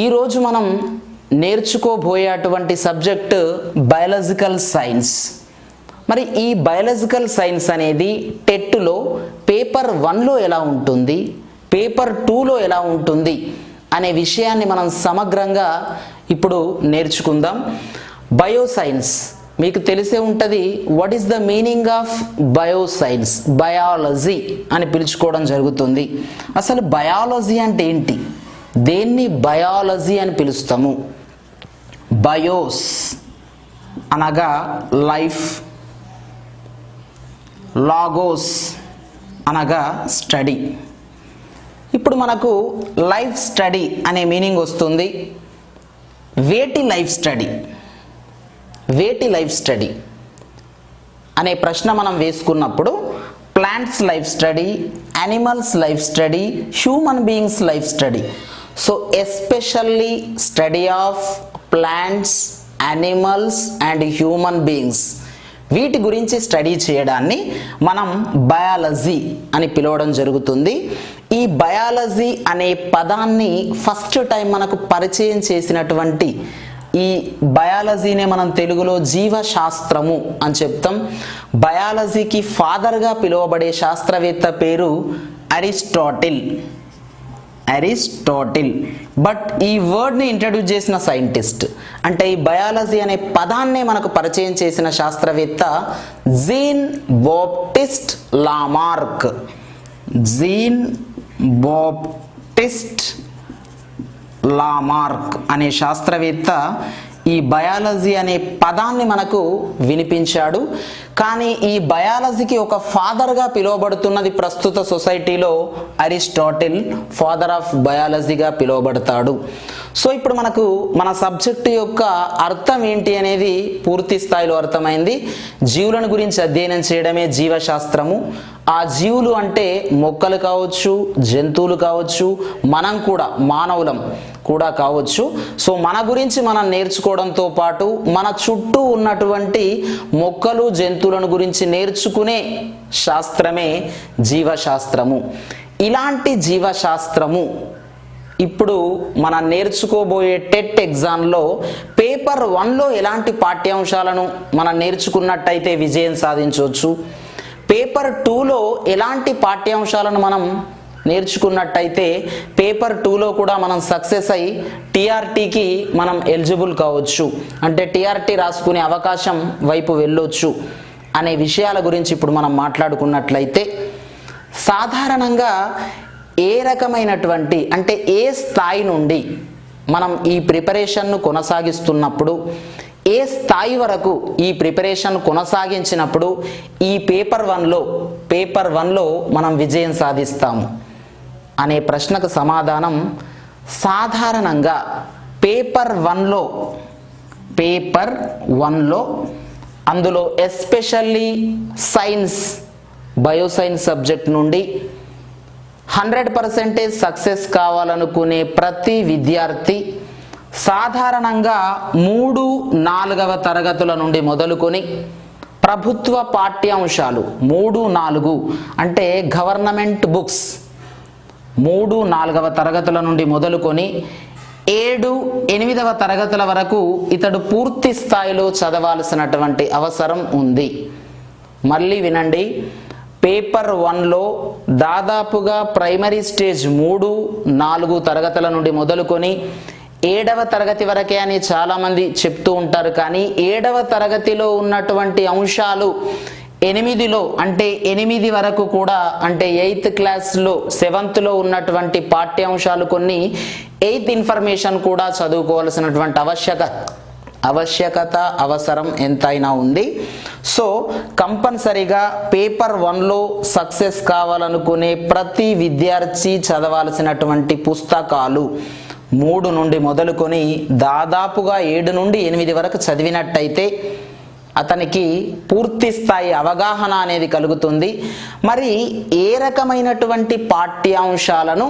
ఈరోజు మనం నేర్చుకోబోయే అటువంటి సబ్జెక్టు బయాలజికల్ సైన్స్. మరి ఈ బయాలజికల్ సైన్స్ అనేది టెట్లో పేపర్ వన్లో ఎలా ఉంటుంది పేపర్ టూలో ఎలా ఉంటుంది అనే విషయాన్ని మనం సమగ్రంగా ఇప్పుడు నేర్చుకుందాం. బయోసైన్స్. మీకు తెలిసే ఉంటుంది what is the meaning of bioscience biology అని పిలుచుకోవడం జరుగుతుంది. అసలు బయాలజీ అంటే ఏంటి? దేన్ని బయాలజీ అని పిలుస్తాము? బయోస్ అనగా లైఫ్. లాగోస్ అనగా స్టడీ. ఇప్పుడు మనకు లైఫ్ స్టడీ అనే మీనింగ్ వస్తుంది. వేటి లైఫ్ స్టడీ? వేటి లైఫ్ స్టడీ అనే ప్రశ్న మనం వేసుకున్నప్పుడు plants life study animals life study human beings life study so especially study of plants animals and human beings వీటి గురించి స్టడీ చేయడాన్ని మనం బయాలజీ అని పిలవడం జరుగుతుంది. ఈ బయాలజీ అనే పదాన్ని ఫస్ట్ టైం మనకు పరిచయం చేసినటువంటి ఈ బయాలజీనే మనం తెలుగులో జీవశాస్త్రము అని చెప్తాం. బయాలజీకి ఫాదర్గా పిలువబడే శాస్త్రవేత్త పేరు అరిస్టాటిల్ అరిస్టాటిల్. బట్ ఈ వర్డ్ని ఇంట్రడ్యూస్ చేసిన సైంటిస్ట్ అంటే ఈ బయాలజీ అనే పదాన్నే మనకు పరిచయం చేసిన శాస్త్రవేత్త Jean Baptiste Lamarck Jean Baptiste Lamarck అనే శాస్త్రవేత్త ఈ బయాలజీ అనే పదాన్ని మనకు వినిపించాడు. కానీ ఈ బయాలజీకి ఒక ఫాదర్గా పిలువబడుతున్నది ప్రస్తుత సొసైటీలో అరిస్టాటిల్ ఫాదర్ ఆఫ్ బయాలజీగా పిలువబడతాడు. సో ఇప్పుడు మనకు మన సబ్జెక్టు యొక్క అర్థం ఏంటి అనేది పూర్తి స్థాయిలో అర్థమైంది. జీవులను గురించి అధ్యయనం చేయడమే జీవశాస్త్రము. ఆ జీవులు అంటే మొక్కలు కావచ్చు జంతువులు కావచ్చు మనం కూడా మానవులం కూడా కావచ్చు. సో మన గురించి మనం నేర్చుకోవడంతో పాటు మన చుట్టూ ఉన్నటువంటి మొక్కలు జంతువులను గురించి నేర్చుకునే శాస్త్రమే జీవశాస్త్రము. ఇలాంటి జీవశాస్త్రము ఇప్పుడు మనం నేర్చుకోబోయే టెట్ ఎగ్జామ్లో పేపర్ వన్లో ఎలాంటి పాఠ్యాంశాలను మనం నేర్చుకున్నట్టయితే విజయం సాధించవచ్చు. పేపర్ టూలో ఎలాంటి పాఠ్యాంశాలను మనం నేర్చుకున్నట్టయితే పేపర్ టూలో కూడా మనం సక్సెస్ అయ్యి టీఆర్టీకి మనం ఎలిజిబుల్ కావచ్చు. అంటే టీఆర్టీ రాసుకునే అవకాశం వైపు వెళ్ళొచ్చు. అనే విషయాల గురించి ఇప్పుడు మనం మాట్లాడుకున్నట్లయితే సాధారణంగా ఏ రకమైనటువంటి అంటే ఏ స్థాయి నుండి మనం ఈ ప్రిపరేషన్ను కొనసాగిస్తున్నప్పుడు ఏ స్థాయి వరకు ఈ ప్రిపరేషన్ కొనసాగించినప్పుడు ఈ పేపర్ వన్లో పేపర్ వన్లో మనం విజయం సాధిస్తాము అనే ప్రశ్నకు సమాధానం సాధారణంగా పేపర్ వన్లో పేపర్ వన్లో అందులో ఎస్పెషల్లీ సైన్స్ బయోసైన్స్ సబ్జెక్ట్ నుండి హండ్రెడ్ పర్సెంటేజ్ సక్సెస్ కావాలనుకునే ప్రతి విద్యార్థి సాధారణంగా మూడు నాలుగవ తరగతుల నుండి మొదలుకొని ప్రభుత్వ పాఠ్యాంశాలు మూడు నాలుగు అంటే గవర్నమెంట్ బుక్స్ మూడు నాలుగవ తరగతుల నుండి మొదలుకొని ఏడు ఎనిమిదవ తరగతుల వరకు ఇతడు పూర్తి స్థాయిలో చదవాల్సినటువంటి అవసరం ఉంది. మళ్ళీ వినండి. పేపర్ వన్లో దాదాపుగా ప్రైమరీ స్టేజ్ మూడు నాలుగు తరగతుల నుండి మొదలుకొని ఏడవ తరగతి వరకే అని చాలామంది చెప్తూ ఉంటారు. కానీ ఏడవ తరగతిలో ఉన్నటువంటి అంశాలు ఎనిమిదిలో అంటే ఎనిమిది వరకు కూడా అంటే ఎయిత్ క్లాస్లో సెవెంత్లో ఉన్నటువంటి పాఠ్యాంశాలు కొన్ని ఎయిత్ ఇన్ఫర్మేషన్ కూడా చదువుకోవాల్సినటువంటి ఆవశ్యక ఆవశ్యకత అవసరం ఎంతైనా ఉంది. సో కంపల్సరిగా పేపర్ వన్లో సక్సెస్ కావాలనుకునే ప్రతి విద్యార్థి చదవాల్సినటువంటి పుస్తకాలు మూడు నుండి మొదలుకొని దాదాపుగా ఏడు నుండి ఎనిమిది వరకు చదివినట్టయితే అతనికి పూర్తి స్థాయి అవగాహన అనేది కలుగుతుంది. మరి ఏ రకమైనటువంటి పాఠ్యాంశాలను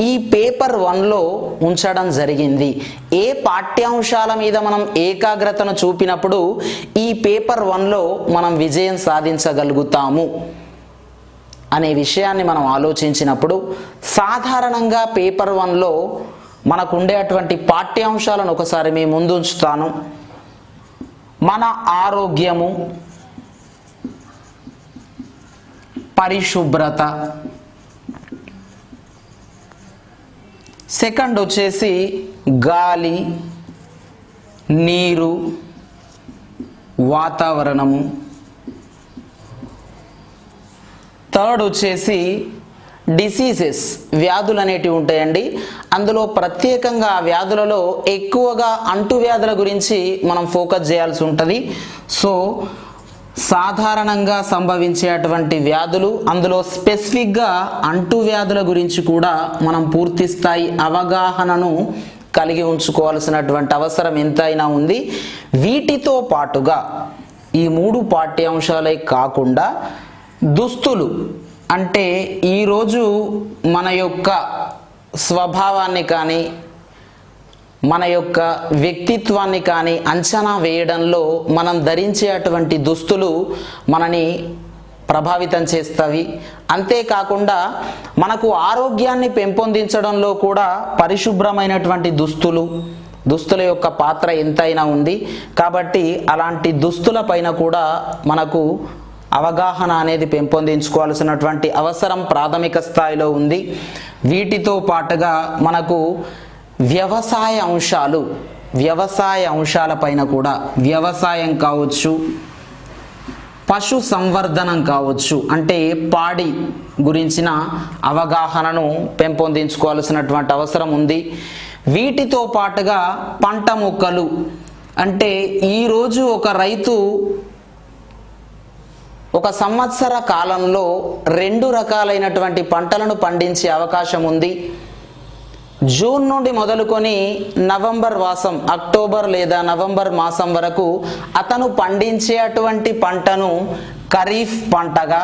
ఈ పేపర్ వన్లో ఉంచడం జరిగింది? ఏ పాఠ్యాంశాల మీద మనం ఏకాగ్రతను చూపినప్పుడు ఈ పేపర్ వన్లో మనం విజయం సాధించగలుగుతాము? అనే విషయాన్ని మనం ఆలోచించినప్పుడు సాధారణంగా పేపర్ వన్లో మనకు ఉండేటువంటి పాఠ్యాంశాలను ఒకసారి మీ ముందు ఉంచుతాను. మన ఆరోగ్యము పరిశుభ్రత. సెకండ్ వచ్చేసి గాలి నీరు వాతావరణము. థర్డ్ వచ్చేసి డిసీజెస్ వ్యాధులు అనేటివి ఉంటాయండి. అందులో ప్రత్యేకంగా వ్యాధులలో ఎక్కువగా అంటువ్యాధుల గురించి మనం ఫోకస్ చేయాల్సి ఉంటుంది. సో సాధారణంగా సంభవించేటువంటి వ్యాధులు అందులో స్పెసిఫిక్గా అంటువ్యాధుల గురించి కూడా మనం పూర్తి స్థాయి అవగాహనను కలిగి ఉంచుకోవాల్సినటువంటి అవసరం ఎంతైనా ఉంది. వీటితో పాటుగా ఈ మూడు పాఠ్యాంశాలే కాకుండా దుస్తులు అంటే ఈరోజు మన యొక్క స్వభావాన్ని కానీ మన యొక్క వ్యక్తిత్వాన్ని కానీ అంచనా వేయడంలో మనం ధరించేటువంటి దుస్తులు మనని ప్రభావితం చేస్తవి అంతేకాకుండా మనకు ఆరోగ్యాన్ని పెంపొందించడంలో కూడా పరిశుభ్రమైనటువంటి దుస్తులు దుస్తుల యొక్క పాత్ర ఎంతైనా ఉంది. కాబట్టి అలాంటి దుస్తుల పైన కూడా మనకు అవగాహన అనేది పెంపొందించుకోవాల్సినటువంటి అవసరం ప్రాథమిక స్థాయిలో ఉంది. వీటితో పాటుగా మనకు వ్యవసాయ అంశాలు వ్యవసాయ అంశాలపైన కూడా వ్యవసాయం కావచ్చు పశు సంవర్ధనం కావచ్చు అంటే పాడి గురించిన అవగాహనను పెంపొందించుకోవాల్సినటువంటి అవసరం ఉంది. వీటితో పాటుగా పంట మొక్కలు అంటే ఈరోజు ఒక రైతు ఒక సంవత్సర కాలంలో రెండు రకాలైనటువంటి పంటలను పండించే అవకాశం ఉంది. జూన్ నుండి మొదలుకొని నవంబర్ మాసం అక్టోబర్ లేదా నవంబర్ మాసం వరకు అతను పండించే అటువంటి పంటను ఖరీఫ్ పంటగా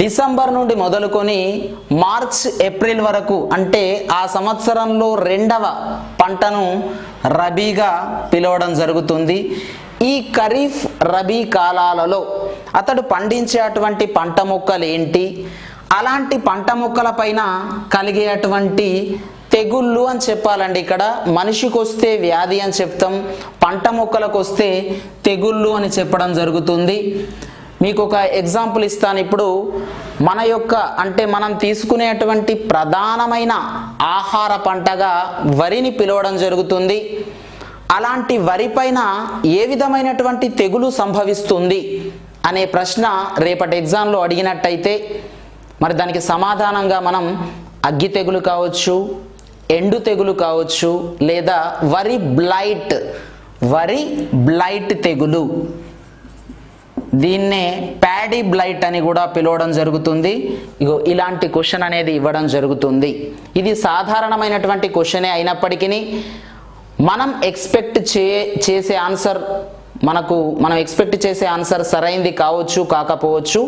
డిసెంబర్ నుండి మొదలుకొని మార్చ్ ఏప్రిల్ వరకు అంటే ఆ సంవత్సరంలో రెండవ పంటను రబీగా పిలవడం జరుగుతుంది. ఈ ఖరీఫ్ రబీ కాలాలలో అతడు పండించేటువంటి పంట మొక్కలు ఏంటి? అలాంటి పంట మొక్కల పైన కలిగేటువంటి తెగుళ్ళు అని చెప్పాలండి ఇక్కడ. మనిషికి వస్తే వ్యాధి అని చెప్తాం పంట మొక్కలకు వస్తే తెగుళ్ళు అని చెప్పడం జరుగుతుంది. మీకు ఒక ఎగ్జాంపుల్ ఇస్తాను ఇప్పుడు. మన యొక్క అంటే మనం తీసుకునేటువంటి ప్రధానమైన ఆహార పంటగా వరిని పిలవడం జరుగుతుంది. అలాంటి వరి పైన ఏ విధమైనటువంటి తెగులు సంభవిస్తుంది అనే ప్రశ్న రేపటి ఎగ్జామ్లో అడిగినట్టయితే మరి దానికి సమాధానంగా మనం అగ్గి తెగులు కావచ్చు ఎండు తెగులు కావచ్చు లేదా వరి బ్లైట్ వరి బ్లైట్ తెగులు. దీన్నే ప్యాడీ బ్లైట్ అని కూడా పిలవడం జరుగుతుంది. ఇగో ఇలాంటి క్వశ్చన్ అనేది ఇవ్వడం జరుగుతుంది. ఇది సాధారణమైనటువంటి క్వశ్చనే అయినప్పటికీ మనం ఎక్స్పెక్ట్ చే చేసే ఆన్సర్ మనకు మనం ఎక్స్పెక్ట్ చేసే ఆన్సర్ సరైంది కావచ్చు కాకపోవచ్చు.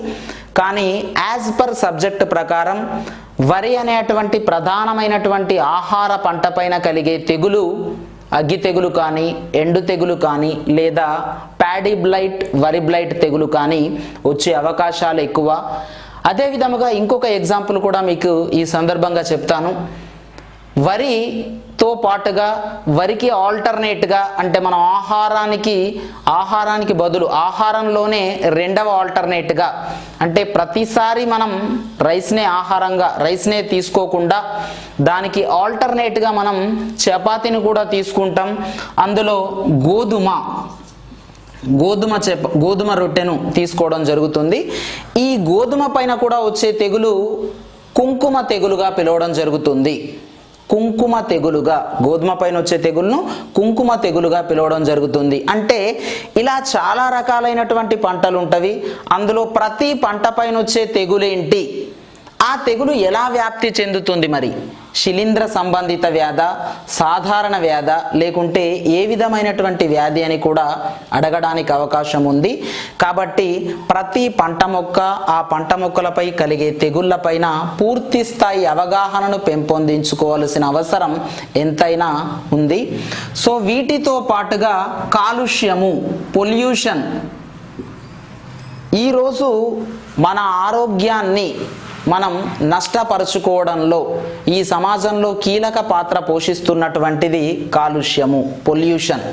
కానీ యాజ్ పర్ సబ్జెక్ట్ ప్రకారం వరి అనేటువంటి ప్రధానమైనటువంటి ఆహార పంట పైన కలిగే తెగులు అగ్గి తెగులు కానీ ఎండు తెగులు కానీ లేదా ప్యాడీ బ్లైట్ వరి బ్లైట్ తెగులు కానీ వచ్చే అవకాశాలు ఎక్కువ. అదే విధముగా ఇంకొక ఎగ్జాంపుల్ కూడా మీకు ఈ సందర్భంగా చెప్తాను. వరితో పాటుగా వరికి ఆల్టర్నేట్గా అంటే మనం ఆహారానికి ఆహారానికి బదులు ఆహారంలోనే రెండవ ఆల్టర్నేట్గా. అంటే ప్రతిసారి మనం రైస్నే ఆహారంగా రైస్నే తీసుకోకుండా దానికి ఆల్టర్నేట్గా మనం చపాతీని కూడా తీసుకుంటాం. అందులో గోధుమ గోధుమ చెప గోధుమ రొట్టెను తీసుకోవడం జరుగుతుంది. ఈ గోధుమ పైన కూడా వచ్చే తెగులు కుంకుమ తెగులుగా పిలవడం జరుగుతుంది. కుంకుమ తెగులుగా గోధుమ పైన వచ్చే తెగులును కుంకుమ తెగులుగా పిలవడం జరుగుతుంది. అంటే ఇలా చాలా రకాలైనటువంటి పంటలు ఉంటవి అందులో ప్రతి పంట పైన వచ్చే తెగులేంటి? ఆ తెగులు ఎలా వ్యాప్తి చెందుతుంది మరి? శిలీంద్ర సంబంధిత వ్యాధ సాధారణ వ్యాధ లేకుంటే ఏ విధమైనటువంటి వ్యాధి అని కూడా అడగడానికి అవకాశం ఉంది. కాబట్టి ప్రతి పంట మొక్క ఆ పంట మొక్కలపై కలిగే తెగుళ్ళపైన పూర్తి స్థాయి అవగాహనను పెంపొందించుకోవాల్సిన అవసరం ఎంతైనా ఉంది. సో వీటితో పాటుగా కాలుష్యము పొల్యూషన్ ఈరోజు మన ఆరోగ్యాన్ని మనం నష్టపరుచుకోవడంలో ఈ సమాజంలో కీలక పాత్ర పోషిస్తున్నటువంటిది కాలుష్యము పొల్యూషన్.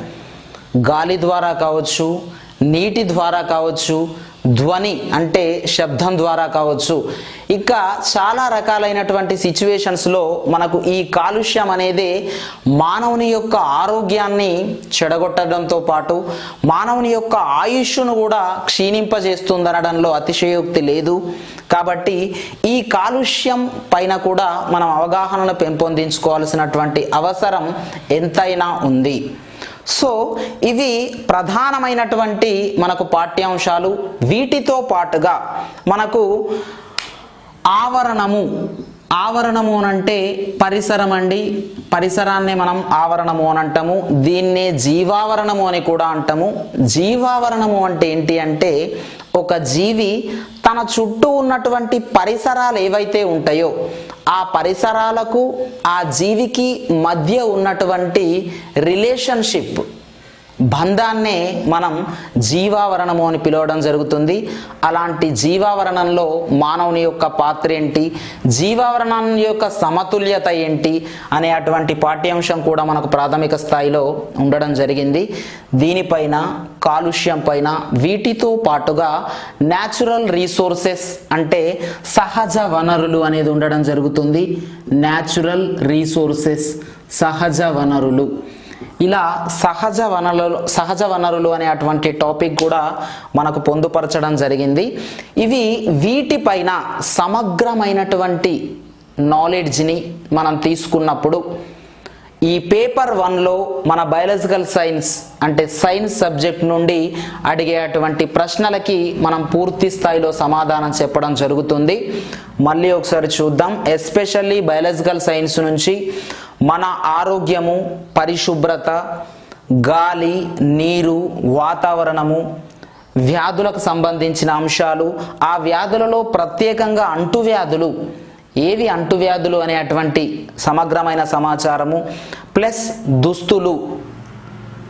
గాలి ద్వారా కావచ్చు నీటి ద్వారా కావచ్చు ధ్వని అంటే శబ్దం ద్వారా కావచ్చు. ఇక చాలా రకాలైనటువంటి సిచ్యువేషన్స్లో మనకు ఈ కాలుష్యం అనేది మానవుని యొక్క ఆరోగ్యాన్ని చెడగొట్టడంతో పాటు మానవుని యొక్క ఆయుష్ను కూడా క్షీణింపజేస్తుందనడంలో అతిశయోక్తి లేదు. కాబట్టి ఈ కాలుష్యం పైన కూడా మనం అవగాహనను పెంపొందించుకోవాల్సినటువంటి అవసరం ఎంతైనా ఉంది. సో ఇవి ప్రధానమైనటువంటి మనకు పాఠ్యాంశాలు. వీటితో పాటుగా మనకు ఆవరణము. ఆవరణము అనంటే పరిసరం అండి పరిసరాన్ని మనం ఆవరణము అని అంటాము. దీన్నే జీవావరణము అని కూడా అంటాము. జీవావరణము అంటే ఏంటి అంటే ఒక జీవి తన చుట్టూ ఉన్నటువంటి పరిసరాలు ఏవైతే ఉంటాయో ఆ పరిసరాలకు ఆ జీవికి మధ్య ఉన్నటువంటి రిలేషన్షిప్ బంధాన్నే మనం జీవావరణము అని పిలవడం జరుగుతుంది. అలాంటి జీవావరణంలో మానవుని యొక్క పాత్ర ఏంటి? జీవావరణం యొక్క సమతుల్యత ఏంటి? అనే అటువంటి పాఠ్యాంశం కూడా మనకు ప్రాథమిక స్థాయిలో ఉండడం జరిగింది. దీనిపైన కాలుష్యం పైన వీటితో పాటుగా న్యాచురల్ రీసోర్సెస్ అంటే సహజ వనరులు అనేది ఉండడం జరుగుతుంది. న్యాచురల్ రీసోర్సెస్ సహజ వనరులు. ఇలా సహజ వనరులు సహజ వనరులు అనే అటువంటి టాపిక్ కూడా మనకు పొందుపరచడం జరిగింది. ఇవి వీటిపైన సమగ్రమైనటువంటి నాలెడ్జ్ని మనం తీసుకున్నప్పుడు ఈ పేపర్ వన్లో మన బయాలజికల్ సైన్స్ అంటే సైన్స్ సబ్జెక్ట్ నుండి అడిగేటువంటి ప్రశ్నలకి మనం పూర్తి స్థాయిలో సమాధానం చెప్పడం జరుగుతుంది. మళ్ళీ ఒకసారి చూద్దాం. ఎస్పెషల్లీ బయాలజికల్ సైన్స్ నుంచి మన ఆరోగ్యము పరిశుభ్రత గాలి నీరు వాతావరణము వ్యాధులకు సంబంధించిన అంశాలు ఆ వ్యాధులలో ప్రత్యేకంగా అంటువ్యాధులు ఏవి అంటువ్యాధులు అనేటువంటి సమగ్రమైన సమాచారము ప్లస్ దుస్తులు.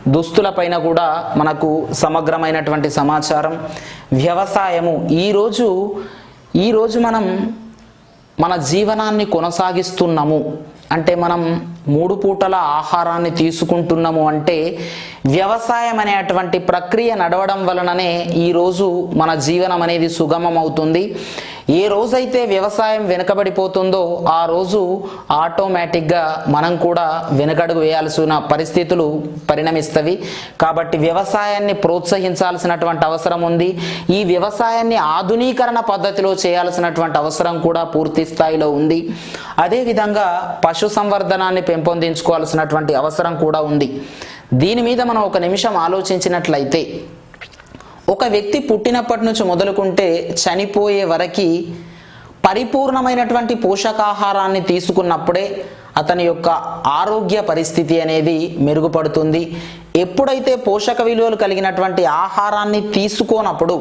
దుస్తులపైన కూడా మనకు సమగ్రమైనటువంటి సమాచారం. వ్యవసాయము. ఈరోజు ఈరోజు మనం మన జీవనాన్ని కొనసాగిస్తున్నాము. అంటే మనం మూడు పూటల ఆహారాన్ని తీసుకుంటున్నాము అంటే వ్యవసాయం అనేటువంటి ప్రక్రియ నడవడం వలననే ఈరోజు మన జీవనం అనేది సుగమం అవుతుంది ఏ రోజైతే వ్యవసాయం వెనుకబడిపోతుందో ఆ రోజు ఆటోమేటిక్గా మనం కూడా వెనుకడుగు వేయాల్సిన పరిస్థితులు పరిణమిస్తవి. కాబట్టి వ్యవసాయాన్ని ప్రోత్సహించాల్సినటువంటి అవసరం ఉంది. ఈ వ్యవసాయాన్ని ఆధునీకరణ పద్ధతిలో చేయాల్సినటువంటి అవసరం కూడా పూర్తి స్థాయిలో ఉంది. అదేవిధంగా పశు సంవర్ధనాన్ని పెంపొందించుకోవాల్సినటువంటి అవసరం కూడా ఉంది. దీని మీద మనం ఒక నిమిషం ఆలోచించినట్లయితే ఒక వ్యక్తి పుట్టినప్పటి నుంచి మొదలుకుంటే చనిపోయే వరకు పరిపూర్ణమైనటువంటి పోషకాహారాన్ని తీసుకున్నప్పుడే అతని యొక్క ఆరోగ్య పరిస్థితి అనేది మెరుగుపడుతుంది. ఎప్పుడైతే పోషక విలువలు కలిగినటువంటి ఆహారాన్ని తీసుకోనప్పుడు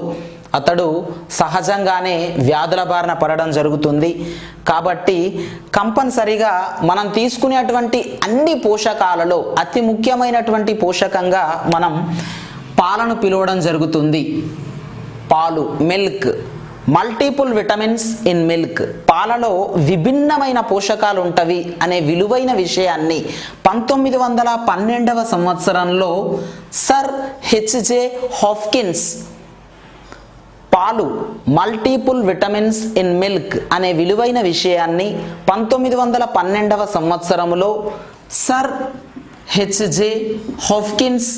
అతడు సహజంగానే వ్యాధుల బారిన పడడం జరుగుతుంది. కాబట్టి కంపల్సరిగా మనం తీసుకునేటువంటి అన్ని పోషకాలలో అతి ముఖ్యమైనటువంటి పోషకంగా మనం పాలను పిలవడం జరుగుతుంది. పాలు milk. Multiple vitamins in milk. పాలలో విభిన్నమైన పోషకాలు ఉంటవి అనే విలువైన విషయాన్ని పంతొమ్మిది వందల పన్నెండవ సంవత్సరంలో సర్ హెచ్జే హాఫ్కిన్స్ పాలు మల్టిపుల్ విటమిన్స్ ఇన్ మిల్క్ అనే విలువైన విషయాన్ని పంతొమ్మిది వందల పన్నెండవ సంవత్సరంలో సర్ హెచ్జే హాఫ్కిన్స్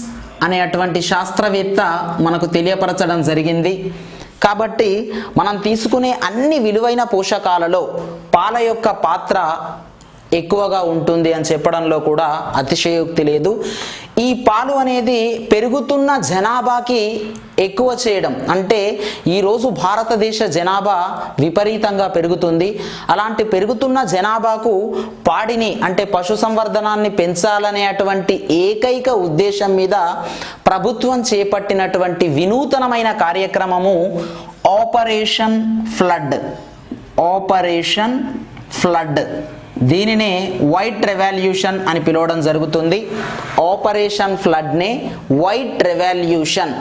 అనే అటువంటి శాస్త్రవేత్త మనకు తెలియపరచడం జరిగింది. కాబట్టి మనం తీసుకునే అన్ని విలువైన పోషకాలలో పాల యొక్క పాత్ర ఎక్కువగా ఉంటుంది అని చెప్పడంలో కూడా అతిశయోక్తి లేదు. ఈ పాలు అనేది పెరుగుతున్న జనాభాకి ఎక్కువ చేయడం అంటే ఈరోజు భారతదేశ జనాభా విపరీతంగా పెరుగుతుంది. అలాంటి పెరుగుతున్న జనాభాకు పాడిని అంటే పశు సంవర్ధనాన్ని పెంచాలనే అటువంటి ఏకైక ఉద్దేశం మీద ప్రభుత్వం చేపట్టినటువంటి వినూతనమైన కార్యక్రమము ఆపరేషన్ ఫ్లడ్. Operation flood. దీనినే వైట్ రెవాల్యూషన్ అని పిలవడం జరుగుతుంది. Operation ఫ్లడ్నే white revolution.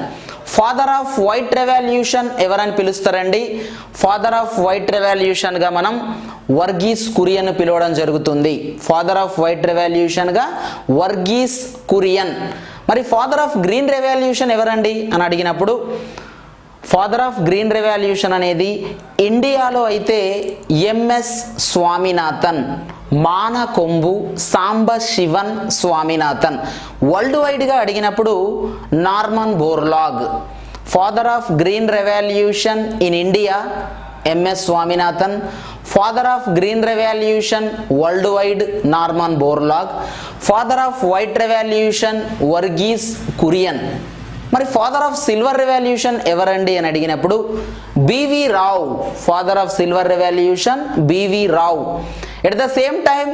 Father of white revolution ఎవరని పిలుస్తారండి? ఫాదర్ ఆఫ్ వైట్ రెవల్యూషన్గా మనం వర్గీస్ కురియన్ పిలవడం జరుగుతుంది. ఫాదర్ ఆఫ్ వైట్ రెవల్యూషన్గా వర్గీస్ కురియన్. మరి ఫాదర్ ఆఫ్ గ్రీన్ రెవల్యూషన్ ఎవరండి? అని అడిగినప్పుడు ఫాదర్ ఆఫ్ గ్రీన్ రెవల్యూషన్ అనేది ఇండియాలో అయితే M S Swaminathan Mankombu Sambasivan Swaminathan world వైడ్గా అడిగినప్పుడు Norman Borlaug father of green revolution in India M S Swaminathan father of green revolution world wide Norman Borlaug father of white revolution Verghese Kurien మరి father of silver revolution ఎవరండి అని అడిగినప్పుడు B V Rao father of silver revolution B V Rao at the same time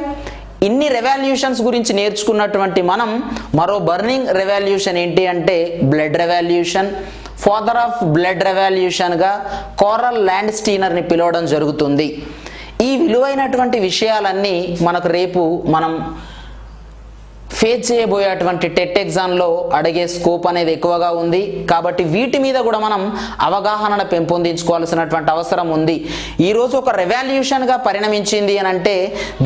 ఇన్ని revolutions గురించి నేర్చుకున్నటువంటి మనం మరో burning revolution ఏంటి అంటే blood revolution father of blood రెవాల్యూషన్గా coral ల్యాండ్ స్టీనర్ని పిలవడం జరుగుతుంది. ఈ విలువైనటువంటి విషయాలన్నీ మనకు రేపు మనం ఫేస్ చేయబోయేటువంటి టెట్ ఎగ్జామ్లో అడిగే స్కోప్ అనేది ఎక్కువగా ఉంది. కాబట్టి వీటి మీద కూడా మనం అవగాహన పెంపొందించుకోవాల్సినటువంటి అవసరం ఉంది. ఈరోజు ఒక రెవాల్యూషన్గా పరిణమించింది అని అంటే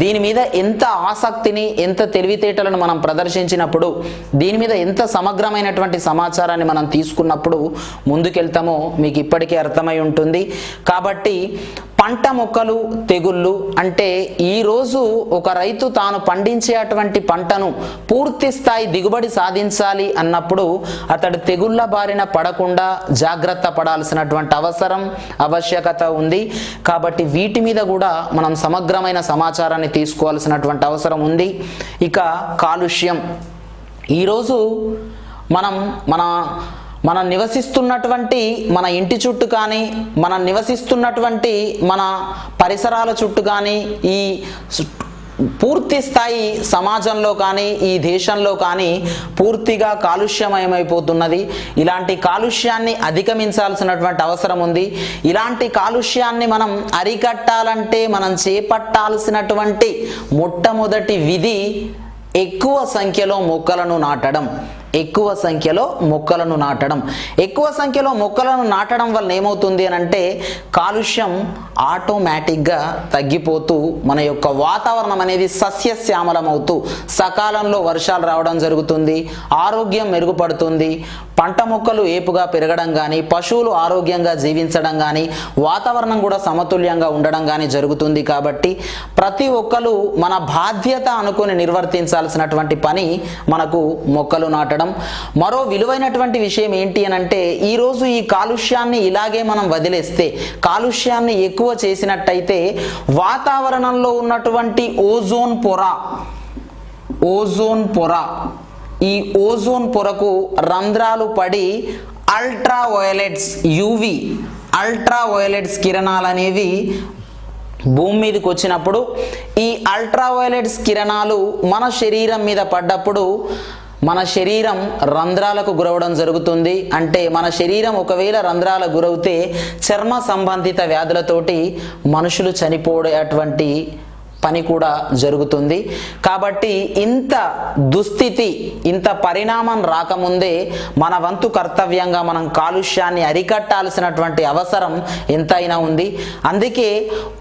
దీని మీద ఎంత ఆసక్తిని ఎంత తెలివితేటలను మనం ప్రదర్శించినప్పుడు దీని మీద ఎంత సమగ్రమైనటువంటి సమాచారాన్ని మనం తీసుకున్నప్పుడు ముందుకెళ్తామో మీకు ఇప్పటికే అర్థమై ఉంటుంది. కాబట్టి పంట మొక్కలు తెగుళ్ళు అంటే ఈరోజు ఒక రైతు తాను పండించేటువంటి పంటను పూర్తి స్థాయి దిగుబడి సాధించాలి అన్నప్పుడు అతడు తెగుళ్ళ బారిన పడకుండా జాగ్రత్త పడాల్సినటువంటి అవసరం ఆవశ్యకత ఉంది. కాబట్టి వీటి మీద కూడా మనం సమగ్రమైన సమాచారాన్ని తీసుకోవాల్సినటువంటి అవసరం ఉంది. ఇక కాలుష్యం. ఈరోజు మనం మన మనం నివసిస్తున్నటువంటి మన ఇంటి చుట్టూ కానీ మనం నివసిస్తున్నటువంటి మన పరిసరాల చుట్టూ కానీ ఈ పూర్తి స్థాయి సమాజంలో కానీ ఈ దేశంలో కానీ పూర్తిగా కాలుష్యమయమైపోతున్నది. ఇలాంటి కాలుష్యాన్ని అధిగమించాల్సినటువంటి అవసరం ఉంది. ఇలాంటి కాలుష్యాన్ని మనం అరికట్టాలంటే మనం చేపట్టాల్సినటువంటి మొట్టమొదటి విధి ఎక్కువ సంఖ్యలో మొక్కలను నాటడం. ఎక్కువ సంఖ్యలో మొక్కలను నాటడం. ఎక్కువ సంఖ్యలో మొక్కలను నాటడం వల్ల ఏమవుతుంది అని అంటే కాలుష్యం ఆటోమేటిక్గా తగ్గిపోతూ మన యొక్క వాతావరణం అనేది సస్యశ్యామలమవుతూ సకాలంలో వర్షాలు రావడం జరుగుతుంది ఆరోగ్యం మెరుగుపడుతుంది పంట మొక్కలు ఏపుగా పెరగడం కానీ పశువులు ఆరోగ్యంగా జీవించడం కానీ వాతావరణం కూడా సమతుల్యంగా ఉండడం కానీ జరుగుతుంది కాబట్టి ప్రతి ఒక్కరు మన బాధ్యత అనుకుని నిర్వర్తించాల్సినటువంటి పని మనకు మొక్కలు నాటడం. మరో విలువైనటువంటి విషయం ఏంటి అని అంటే ఈరోజు ఈ కాలుష్యాన్ని ఇలాగే మనం వదిలేస్తే కాలుష్యాన్ని ఎక్కువ చేసినట్టయితే వాతావరణంలో ఉన్నటువంటి ఓజోన్ పొర ఓజోన్ పొర ఈ ఓజోన్ పొరకు రంధ్రాలు పడి ultraviolets UV ultraviolets కిరణాలు అనేవి భూమి మీదకి వచ్చినప్పుడు ఈ అల్ట్రా వయలెట్స్ కిరణాలు మన శరీరం మీద పడ్డప్పుడు మన శరీరం రంధ్రాలకు గురవడం జరుగుతుంది. అంటే మన శరీరం ఒకవేళ రంధ్రాలకు గురవుతే చర్మ సంబంధిత వ్యాధులతోటి మనుషులు చనిపోయేటువంటి పని కూడా జరుగుతుంది. కాబట్టి ఇంత దుస్థితి ఇంత పరిణామం రాకముందే మన వంతు కర్తవ్యంగా మనం కాలుష్యాన్ని అరికట్టాల్సినటువంటి అవసరం ఎంతైనా ఉంది. అందుకే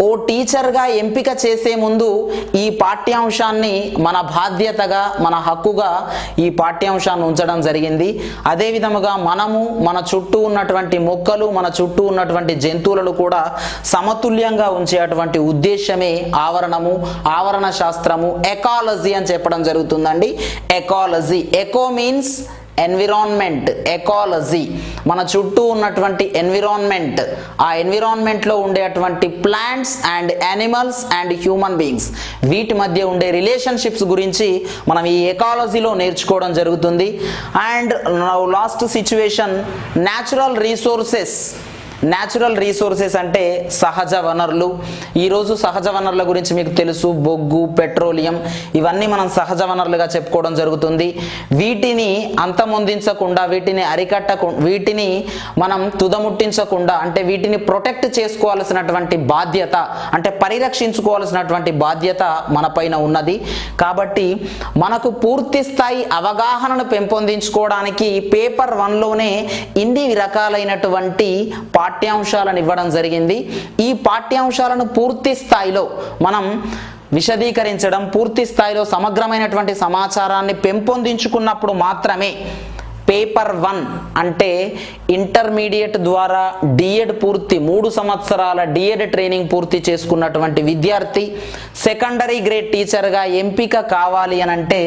ఓ టీచర్గా ఎంపిక చేసే ముందు ఈ పాఠ్యాంశాన్ని మన బాధ్యతగా మన హక్కుగా ఈ పాఠ్యాంశాన్ని ఉంచడం జరిగింది. అదే విధముగా మనము మన చుట్టూ ఉన్నటువంటి మొక్కలు మన చుట్టూ ఉన్నటువంటి జంతువులను కూడా సమతుల్యంగా ఉంచేటువంటి ఉద్దేశమే ఆవరణము. ఆవరణ శాస్త్రము ఎకాలజీ అని చెప్పడం జరుగుతుందండి. Ecology eco means environment ecology మన చుట్టూ ఉన్నటువంటి ఎన్విరాన్మెంట్ ఆ ఎన్విరాన్మెంట్లో ఉండేటువంటి plants and animals and human beings వీటి మధ్య ఉండే రిలేషన్షిప్స్ గురించి మనం ఈ ఎకాలజీలో నేర్చుకోవడం జరుగుతుంది. And last situation natural resources natural resources అంటే సహజ వనరులు. ఈరోజు సహజ వనరుల గురించి మీకు తెలుసు. బొగ్గు పెట్రోలియం ఇవన్నీ మనం సహజ వనరులుగా చెప్పుకోవడం జరుగుతుంది. వీటిని అంతమొందించకుండా వీటిని అరికట్టకు వీటిని మనం తుదముట్టించకుండా అంటే వీటిని ప్రొటెక్ట్ చేసుకోవాల్సినటువంటి బాధ్యత అంటే పరిరక్షించుకోవాల్సినటువంటి బాధ్యత మనపైన ఉన్నది. కాబట్టి మనకు పూర్తి స్థాయి అవగాహనను పెంపొందించుకోవడానికి పేపర్ వన్లోనే ఇన్ని రకాలైనటువంటి పాఠ్యాంశాలను ఇవ్వడం జరిగింది. ఈ పాఠ్యాంశాలను పూర్తి స్థాయిలో మనం విశదీకరించడం పూర్తి స్థాయిలో సమగ్రమైనటువంటి సమాచారాన్ని పెంపొందించుకున్నప్పుడు మాత్రమే పేపర్ వన్ అంటే ఇంటర్మీడియట్ ద్వారా డిఎడ్ పూర్తి మూడు సంవత్సరాల డిఎడ్ ట్రైనింగ్ పూర్తి చేసుకున్నటువంటి విద్యార్థి సెకండరీ గ్రేడ్ టీచర్గా ఎంపిక కావాలి అని అంటే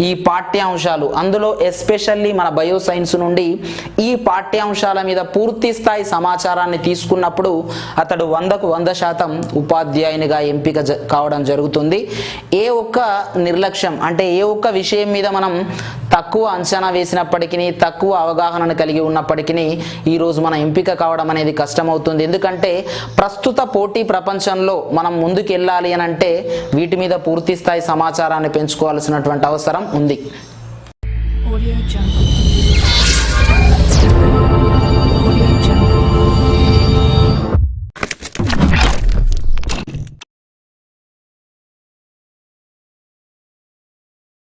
ఈ పాఠ్యాంశాలు. అందులో ఎస్పెషల్లీ మన బయో సైన్స్ నుండి ఈ పాఠ్యాంశాల మీద పూర్తి స్థాయి సమాచారాన్ని తీసుకున్నప్పుడు అతడు వందకు వంద శాతం ఉపాధ్యాయునిగా ఎంపిక జ- కావడం జరుగుతుంది. ఏ ఒక్క నిర్లక్ష్యం అంటే ఏ ఒక్క విషయం మీద మనం తక్కువ అంచనా వేసినప్పటికీ తక్కువ అవగాహనను కలిగి ఉన్నప్పటికీ ఈరోజు మన ఎంపిక కావడం అనేది కష్టమవుతుంది ఎందుకంటే ప్రస్తుత పోటీ ప్రపంచంలో మనం ముందుకు వెళ్ళాలి అని అంటే వీటి మీద పూర్తి స్థాయి సమాచారాన్ని పెంచుకోవాల్సినటువంటి అవసరం ఉంది Audio Jungle.